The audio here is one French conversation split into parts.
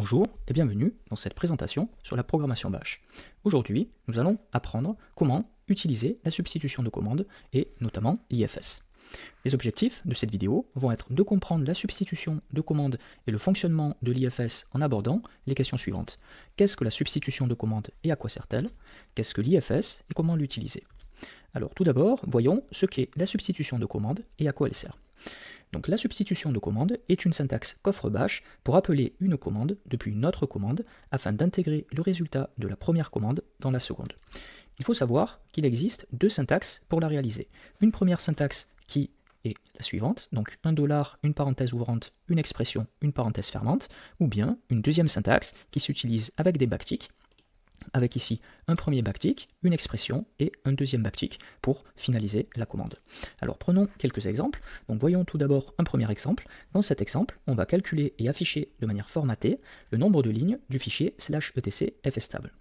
Bonjour et bienvenue dans cette présentation sur la programmation Bash. Aujourd'hui, nous allons apprendre comment utiliser la substitution de commandes et notamment l'IFS. Les objectifs de cette vidéo vont être de comprendre la substitution de commandes et le fonctionnement de l'IFS en abordant les questions suivantes. Qu'est-ce que la substitution de commandes et à quoi sert-elle? Qu'est-ce que l'IFS et comment l'utiliser? Alors tout d'abord, voyons ce qu'est la substitution de commandes et à quoi elle sert. Donc la substitution de commande est une syntaxe coffre bash pour appeler une commande depuis une autre commande afin d'intégrer le résultat de la première commande dans la seconde. Il faut savoir qu'il existe deux syntaxes pour la réaliser. Une première syntaxe qui est la suivante, donc un dollar, une parenthèse ouvrante, une expression, une parenthèse fermante, ou bien une deuxième syntaxe qui s'utilise avec des backticks avec ici un premier backtick, une expression et un deuxième backtick pour finaliser la commande. Alors prenons quelques exemples. Donc voyons tout d'abord un premier exemple. Dans cet exemple, on va calculer et afficher de manière formatée le nombre de lignes du fichier etc fstable.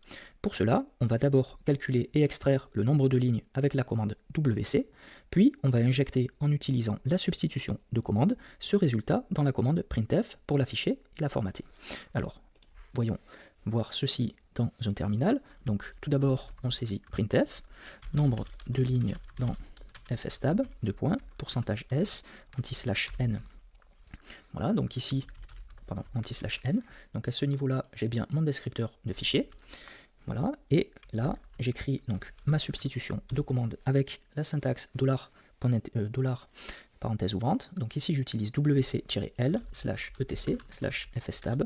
Pour cela, on va d'abord calculer et extraire le nombre de lignes avec la commande wc, puis on va injecter en utilisant la substitution de commande ce résultat dans la commande printf pour l'afficher et la formater. Alors, voyons voir ceci dans un terminal. Donc tout d'abord, on saisit printf, nombre de lignes dans fstab, de points, pourcentage s, anti-slash n. Voilà, donc ici, pardon, anti-slash n. Donc à ce niveau-là, j'ai bien mon descripteur de fichier. Voilà, et là, j'écris donc ma substitution de commande avec la syntaxe dollar, euh, dollar parenthèse ouvrante. Donc ici, j'utilise wc-l slash etc slash fstab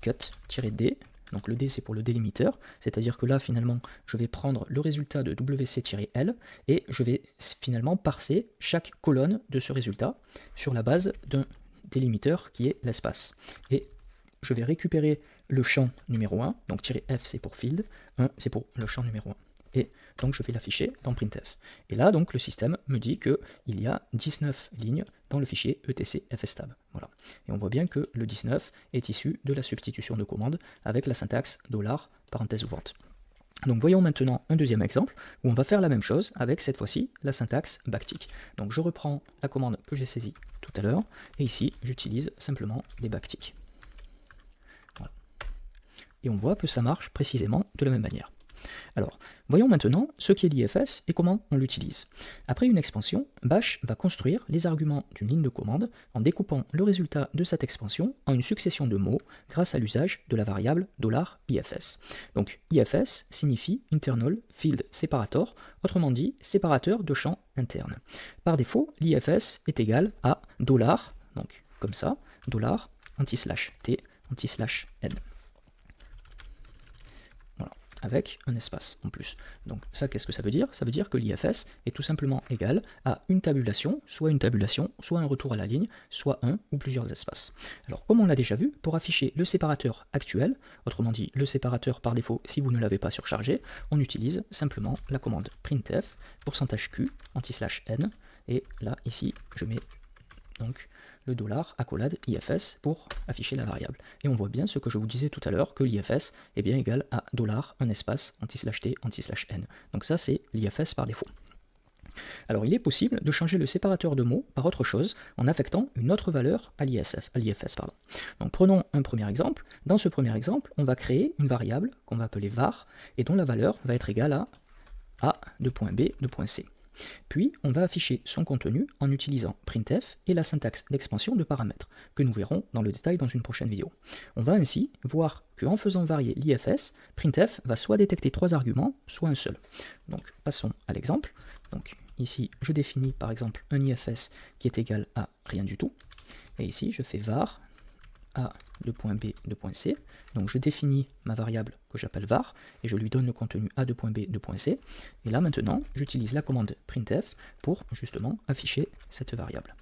cut-d donc le D c'est pour le délimiteur, c'est-à-dire que là finalement je vais prendre le résultat de WC-L et je vais finalement parser chaque colonne de ce résultat sur la base d'un délimiteur qui est l'espace. Et je vais récupérer le champ numéro 1, donc F c'est pour field, 1 c'est pour le champ numéro 1. Donc je vais l'afficher dans printf. Et là donc le système me dit qu'il y a 19 lignes dans le fichier etc fstab. Voilà. Et on voit bien que le 19 est issu de la substitution de commande avec la syntaxe dollar parenthèse ouverte. Donc voyons maintenant un deuxième exemple où on va faire la même chose avec cette fois-ci la syntaxe backtick. Donc je reprends la commande que j'ai saisie tout à l'heure et ici j'utilise simplement des backticks. Et on voit que ça marche précisément de la même manière. Alors, voyons maintenant ce qu'est l'IFS et comment on l'utilise. Après une expansion, Bash va construire les arguments d'une ligne de commande en découpant le résultat de cette expansion en une succession de mots grâce à l'usage de la variable $ifs. Donc IFS signifie Internal Field Separator, autrement dit séparateur de champ interne. Par défaut, l'IFS est égal à dollar, donc comme ça, anti-slash t anti-slash n avec un espace en plus. Donc ça, qu'est-ce que ça veut dire? Ça veut dire que l'IFS est tout simplement égal à une tabulation, soit une tabulation, soit un retour à la ligne, soit un ou plusieurs espaces. Alors comme on l'a déjà vu, pour afficher le séparateur actuel, autrement dit le séparateur par défaut si vous ne l'avez pas surchargé, on utilise simplement la commande printf, %q, anti-slash n, et là, ici, je mets donc le dollar accolade IFS pour afficher la variable. Et on voit bien ce que je vous disais tout à l'heure, que l'IFS est bien égal à dollar, un espace, anti-slash t, anti-slash n. Donc ça c'est l'IFS par défaut. Alors il est possible de changer le séparateur de mots par autre chose en affectant une autre valeur à l'IFS. Donc prenons un premier exemple. Dans ce premier exemple, on va créer une variable qu'on va appeler var et dont la valeur va être égale à a de point B de point C. Puis, on va afficher son contenu en utilisant printf et la syntaxe d'expansion de paramètres, que nous verrons dans le détail dans une prochaine vidéo. On va ainsi voir qu'en faisant varier l'IFS, printf va soit détecter trois arguments, soit un seul. Donc, passons à l'exemple. Donc, ici, je définis par exemple un IFS qui est égal à rien du tout. Et ici, je fais var a de point B de point C. Donc je définis ma variable que j'appelle var et je lui donne le contenu a de point B de point C. Et là maintenant, j'utilise la commande printf pour justement afficher cette variable.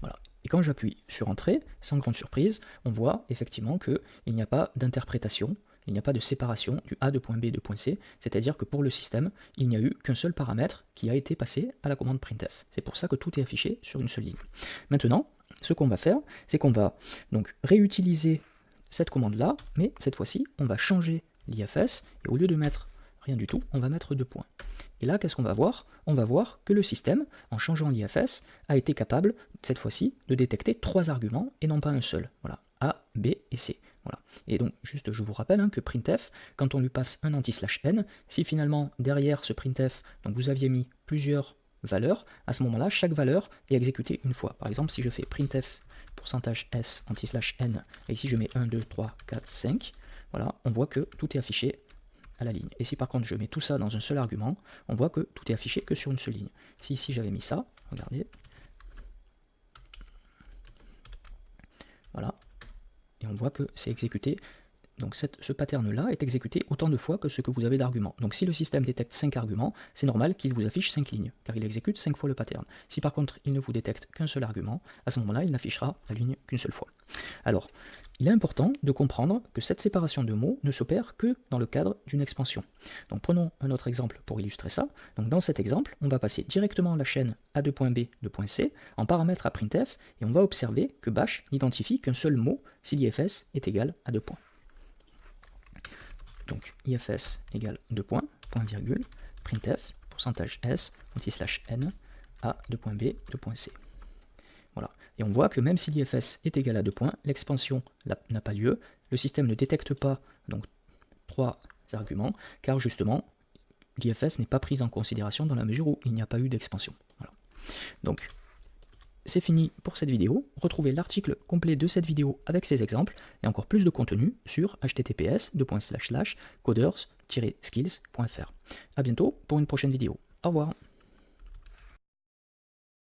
Voilà. Et quand j'appuie sur Entrée, sans grande surprise, on voit effectivement qu'il n'y a pas d'interprétation, il n'y a pas de séparation du A de point B de point C, c'est-à-dire que pour le système, il n'y a eu qu'un seul paramètre qui a été passé à la commande printf. C'est pour ça que tout est affiché sur une seule ligne. Maintenant, ce qu'on va faire, c'est qu'on va donc réutiliser cette commande-là, mais cette fois-ci, on va changer l'IFS, et au lieu de mettre rien du tout, on va mettre deux points. Et là, qu'est-ce qu'on va voir? On va voir que le système, en changeant l'IFS, a été capable, cette fois-ci, de détecter trois arguments et non pas un seul. Voilà, A B et C. Voilà. Et donc, juste, je vous rappelle hein, que printf, quand on lui passe un anti-slash n, si finalement, derrière ce printf, donc vous aviez mis plusieurs valeurs, à ce moment-là, chaque valeur est exécutée une fois. Par exemple, si je fais printf pourcentage %s anti-slash n, et ici je mets 1, 2, 3, 4, 5, voilà, on voit que tout est affiché à la ligne. Et si par contre je mets tout ça dans un seul argument, on voit que tout est affiché que sur une seule ligne. Si ici j'avais mis ça, regardez, voilà, et on voit que c'est exécuté donc ce pattern-là est exécuté autant de fois que ce que vous avez d'arguments. Donc si le système détecte 5 arguments, c'est normal qu'il vous affiche 5 lignes, car il exécute 5 fois le pattern. Si par contre il ne vous détecte qu'un seul argument, à ce moment-là il n'affichera la ligne qu'une seule fois. Alors, il est important de comprendre que cette séparation de mots ne s'opère que dans le cadre d'une expansion. Donc prenons un autre exemple pour illustrer ça. Donc dans cet exemple, on va passer directement la chaîne A2.B de point C en paramètre à printf et on va observer que bash n'identifie qu'un seul mot si l'IFS est égal à 2 points. Donc ifs égale 2 points, point virgule, printf, pourcentage s, anti-slash n, a 2.b, 2.c. Voilà. Et on voit que même si l'ifs est égal à 2 points, l'expansion n'a pas lieu, le système ne détecte pas donc trois arguments, car justement, l'ifs n'est pas prise en considération dans la mesure où il n'y a pas eu d'expansion. Voilà. Donc, c'est fini pour cette vidéo. Retrouvez l'article complet de cette vidéo avec ses exemples et encore plus de contenu sur https coders-skills.fr. A bientôt pour une prochaine vidéo. Au revoir.